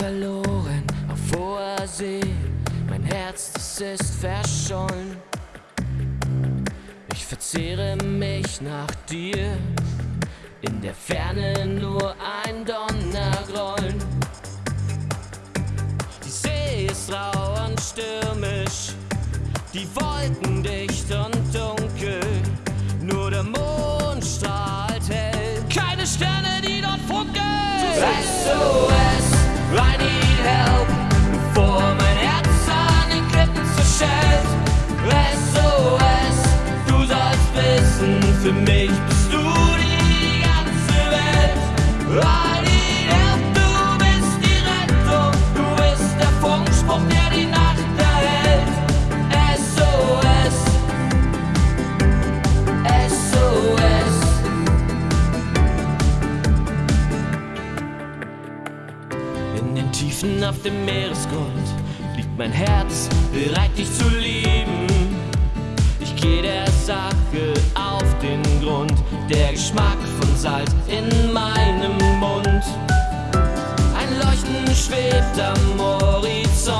Verloren auf hoher See, mein Herz, das ist verschollen. Verzehre mich nach dir, in der Ferne nur ein Donnergrollen. Die See ist rau und stürmisch, die Wolken dicht und dunkel, für mich bist du die ganze Welt. Help, du bist die Rettung, du bist der Funkspruch, der die Nacht erhält. SOS, SOS. In den Tiefen auf dem Meeresgrund liegt mein Herz bereit, dich zu lieben. Ich gehe der Sache auf Grund, der Geschmack von Salz in meinem Mund. Ein Leuchten schwebt am Horizont.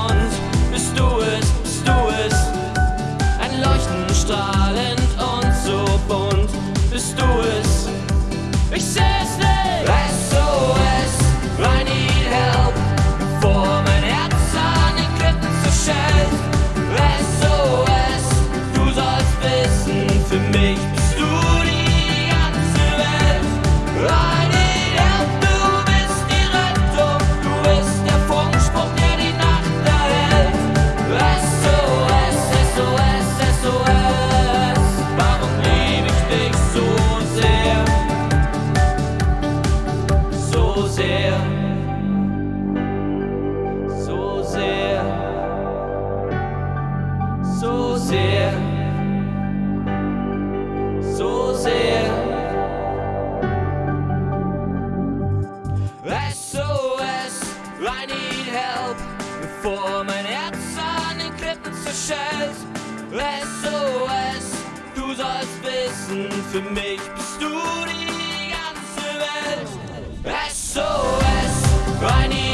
So sehr, so sehr, so sehr, so sehr. SOS, I need help, bevor mein Herz an den Klippen zerschellt. SOS, du sollst wissen, für mich bist du die SOS, I need.